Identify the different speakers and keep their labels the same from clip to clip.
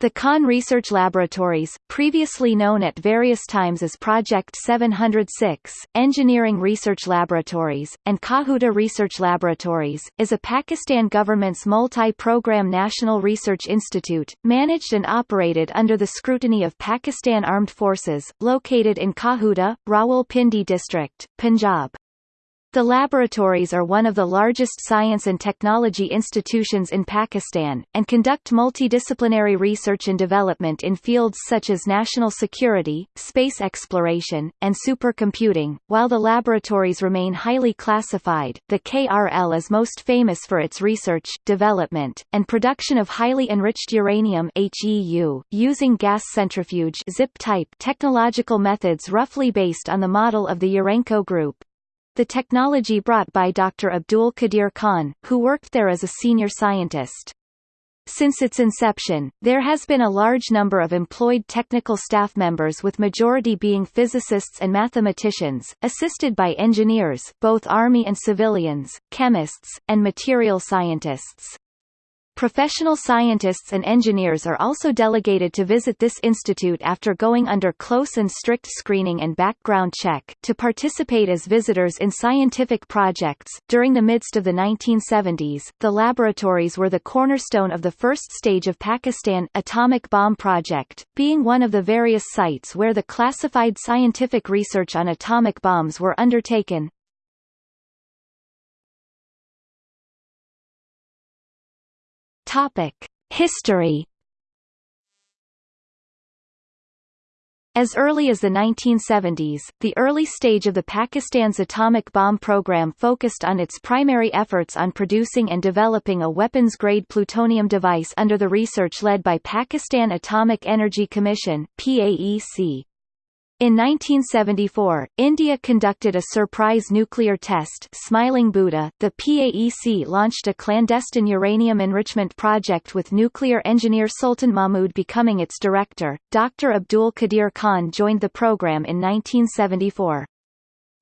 Speaker 1: The Khan Research Laboratories, previously known at various times as Project 706, Engineering Research Laboratories, and Kahuta Research Laboratories, is a Pakistan government's multi-program national research institute, managed and operated under the scrutiny of Pakistan Armed Forces, located in Kahuta, Rawalpindi district, Punjab. The laboratories are one of the largest science and technology institutions in Pakistan, and conduct multidisciplinary research and development in fields such as national security, space exploration, and supercomputing. While the laboratories remain highly classified, the KRL is most famous for its research, development, and production of highly enriched uranium HEU, using gas centrifuge Zippe-type technological methods roughly based on the model of the Urenco Group the technology brought by Dr. Abdul Qadir Khan, who worked there as a senior scientist. Since its inception, there has been a large number of employed technical staff members with majority being physicists and mathematicians, assisted by engineers both Army and civilians, chemists, and material scientists. Professional scientists and engineers are also delegated to visit this institute after going under close and strict screening and background check, to participate as visitors in scientific projects. During the midst of the 1970s, the laboratories were the cornerstone of the first stage of Pakistan atomic bomb project, being one of the various sites where the classified scientific research on atomic bombs were undertaken. Topic: History. As early as the 1970s, the early stage of the Pakistan's atomic bomb program focused on its primary efforts on producing and developing a weapons-grade plutonium device under the research led by Pakistan Atomic Energy Commission PAEC. In 1974, India conducted a surprise nuclear test Smiling Buddha. The PAEC launched a clandestine uranium enrichment project with nuclear engineer Sultan Mahmud becoming its director. Dr. Abdul Qadir Khan joined the program in 1974.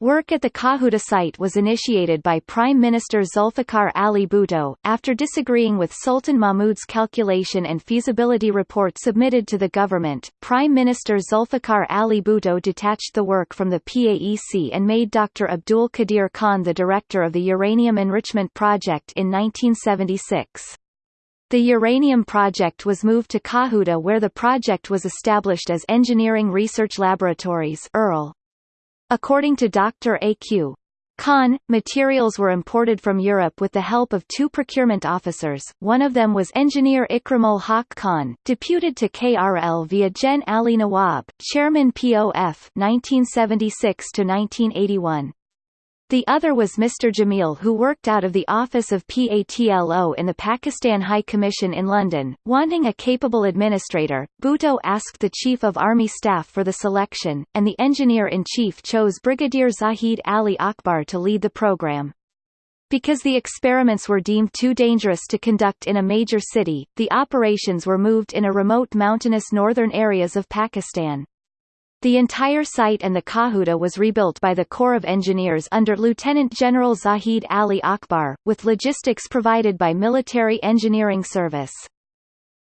Speaker 1: Work at the Kahuta site was initiated by Prime Minister Zulfikar Ali Bhutto, after disagreeing with Sultan Mahmud's calculation and feasibility report submitted to the government. Prime Minister Zulfikar Ali Bhutto detached the work from the PAEC and made Dr. Abdul Qadir Khan the director of the Uranium Enrichment Project in 1976. The uranium project was moved to Kahuta where the project was established as Engineering Research Laboratories. According to Dr. A.Q. Khan, materials were imported from Europe with the help of two procurement officers, one of them was engineer Ikramul Haq Khan, deputed to KRL via Gen Ali Nawab, chairman POF 1976–1981. The other was Mr. Jamil who worked out of the office of PATLO in the Pakistan High Commission in London. Wanting a capable administrator, Bhutto asked the Chief of Army Staff for the selection, and the Engineer-in-Chief chose Brigadier Zahid Ali Akbar to lead the program. Because the experiments were deemed too dangerous to conduct in a major city, the operations were moved in a remote mountainous northern areas of Pakistan. The entire site and the Kahuta was rebuilt by the Corps of Engineers under Lieutenant General Zahid Ali Akbar, with logistics provided by Military Engineering Service.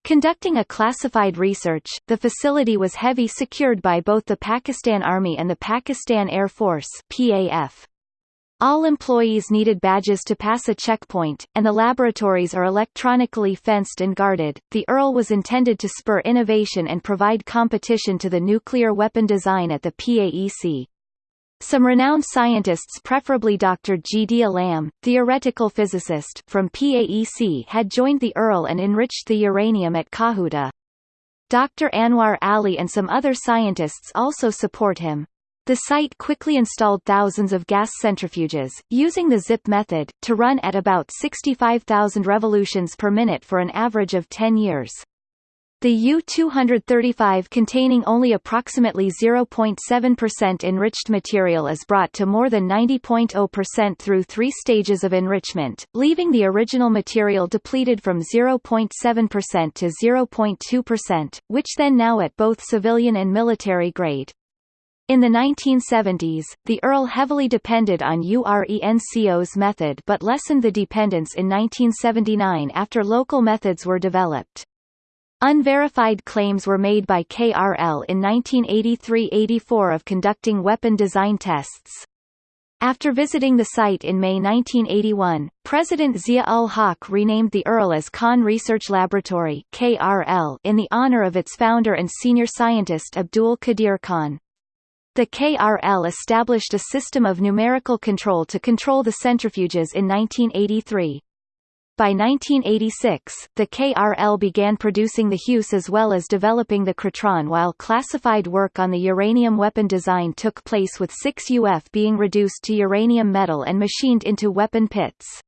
Speaker 1: Conducting a classified research, the facility was heavy secured by both the Pakistan Army and the Pakistan Air Force PAF. All employees needed badges to pass a checkpoint, and the laboratories are electronically fenced and guarded. The ERL was intended to spur innovation and provide competition to the nuclear weapon design at the PAEC. Some renowned scientists preferably Dr. G. D. Alam, theoretical physicist from PAEC had joined the ERL and enriched the uranium at Kahuta. Dr. Anwar Ali and some other scientists also support him. The site quickly installed thousands of gas centrifuges, using the Zippe method, to run at about 65,000 revolutions per minute for an average of 10 years. The U-235 containing only approximately 0.7% enriched material is brought to more than 90.0% through three stages of enrichment, leaving the original material depleted from 0.7% to 0.2%, which then now at both civilian and military grade. In the 1970s, the ERL heavily depended on URENCO's method but lessened the dependence in 1979 after local methods were developed. Unverified claims were made by KRL in 1983–84 of conducting weapon design tests. After visiting the site in May 1981, President Zia-ul-Haq renamed the ERL as Khan Research Laboratory KRL in the honor of its founder and senior scientist Abdul Qadir Khan. The KRL established a system of numerical control to control the centrifuges in 1983. By 1986, the KRL began producing the HUS as well as developing the Krytron while classified work on the uranium weapon design took place with 6 UF being reduced to uranium metal and machined into weapon pits.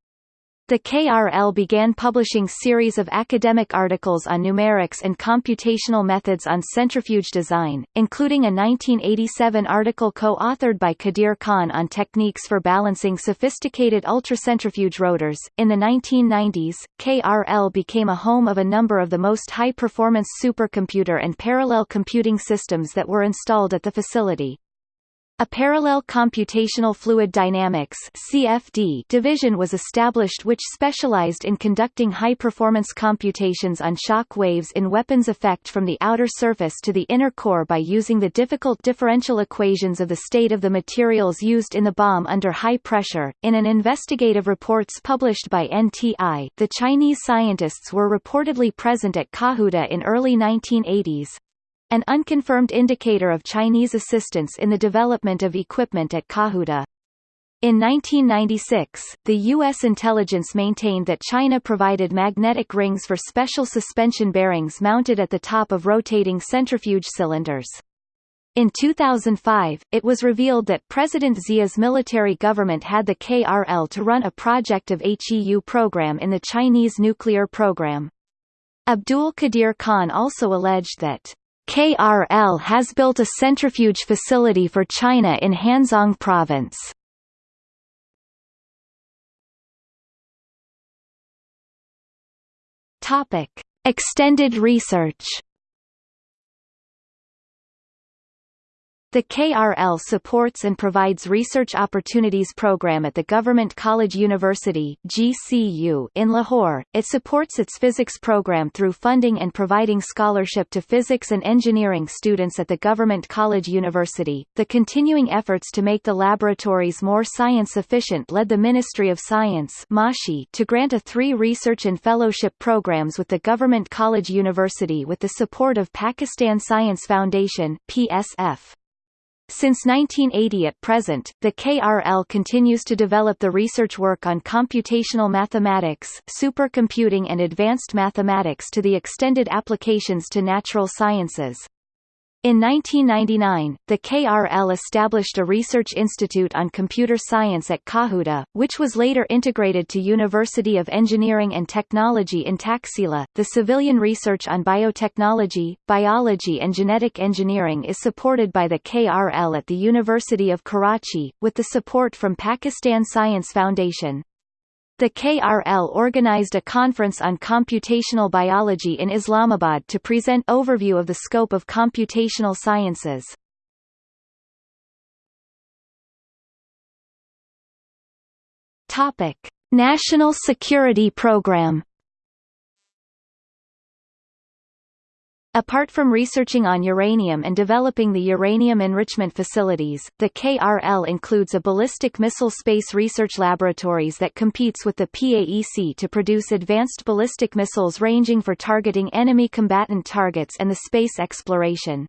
Speaker 1: The KRL began publishing series of academic articles on numerics and computational methods on centrifuge design, including a 1987 article co-authored by Qadir Khan on techniques for balancing sophisticated ultracentrifuge rotors. In the 1990s, KRL became a home of a number of the most high-performance supercomputer and parallel computing systems that were installed at the facility. A parallel computational fluid dynamics (CFD) division was established which specialized in conducting high-performance computations on shock waves in weapons effect from the outer surface to the inner core by using the difficult differential equations of the state of the materials used in the bomb under high pressure. In an investigative reports published by NTI, the Chinese scientists were reportedly present at Kahuta in early 1980s, an unconfirmed indicator of Chinese assistance in the development of equipment at Kahuta. In 1996, the U.S. intelligence maintained that China provided magnetic rings for special suspension bearings mounted at the top of rotating centrifuge cylinders. In 2005, it was revealed that President Zia's military government had the KRL to run a project of HEU program in the Chinese nuclear program. Abdul Qadir Khan also alleged that KRL has built a centrifuge facility for China in Hanzhong Province. Topic: Extended research The KRL supports and provides research opportunities program at the Government College University GCU in Lahore. It supports its physics program through funding and providing scholarship to physics and engineering students at the Government College University. The continuing efforts to make the laboratories more science efficient led the Ministry of Science (MASHI) to grant a three research and fellowship programs with the Government College University with the support of Pakistan Science Foundation PSF. Since 1980 at present, the KRL continues to develop the research work on computational mathematics, supercomputing and advanced mathematics to the extended applications to natural sciences. In 1999, the KRL established a research institute on computer science at Kahuta, which was later integrated to University of Engineering and Technology in Taxila. The civilian research on biotechnology, biology and genetic engineering is supported by the KRL at the University of Karachi, with the support from Pakistan Science Foundation. The KRL organized a conference on computational biology in Islamabad to present overview of the scope of computational sciences. Topic: National Security Program Apart from researching on uranium and developing the uranium enrichment facilities, the KRL includes a ballistic missile space research laboratories that competes with the PAEC to produce advanced ballistic missiles ranging for targeting enemy combatant targets and the space exploration.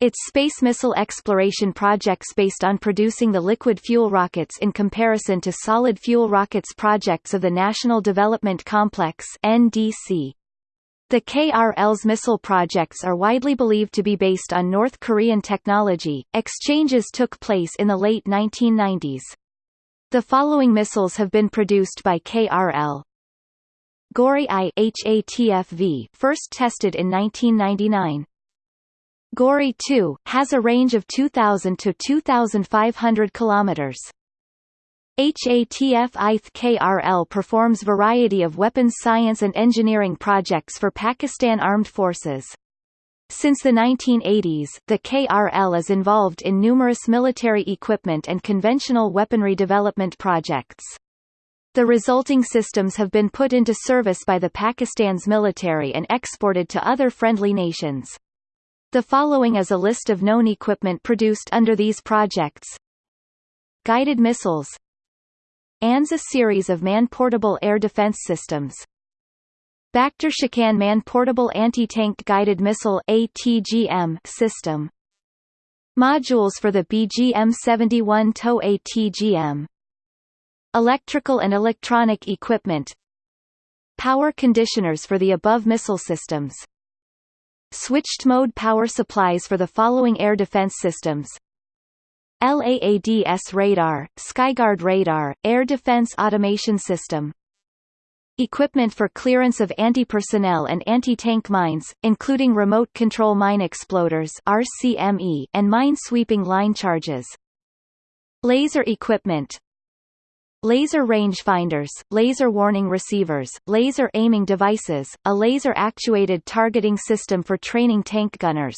Speaker 1: Its space missile exploration projects based on producing the liquid fuel rockets in comparison to solid fuel rockets projects of the National Development Complex NDC. The KRL's missile projects are widely believed to be based on North Korean technology. Exchanges took place in the late 1990s. The following missiles have been produced by KRL. Gauri I HATFV, first tested in 1999. Gauri 2 has a range of 2000 to 2500 kilometers. HATF ITH KRL performs variety of weapons science and engineering projects for Pakistan Armed Forces. Since the 1980s, the KRL is involved in numerous military equipment and conventional weaponry development projects. The resulting systems have been put into service by the Pakistan's military and exported to other friendly nations. The following is a list of known equipment produced under these projects. Guided missiles ANZA series of man-portable air defense systems. Bakhtar Shakan Man-Portable Anti-Tank Guided Missile ATGM system. Modules for the BGM-71 TOW ATGM Electrical and electronic equipment. Power conditioners for the above missile systems. Switched-mode power supplies for the following air defense systems LAADS radar, Skyguard radar, Air Defense Automation System Equipment for clearance of anti-personnel and anti-tank mines, including remote control mine exploders RCME and mine-sweeping line charges. Laser equipment Laser rangefinders, laser warning receivers, laser aiming devices, a laser-actuated targeting system for training tank gunners.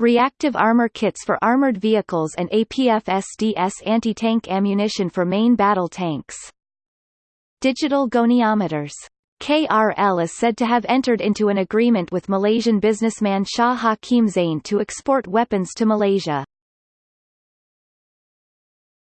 Speaker 1: Reactive armor kits for armored vehicles and APF-SDS anti-tank ammunition for main battle tanks. Digital goniometers. KRL is said to have entered into an agreement with Malaysian businessman Shah Hakim Zain to export weapons to Malaysia.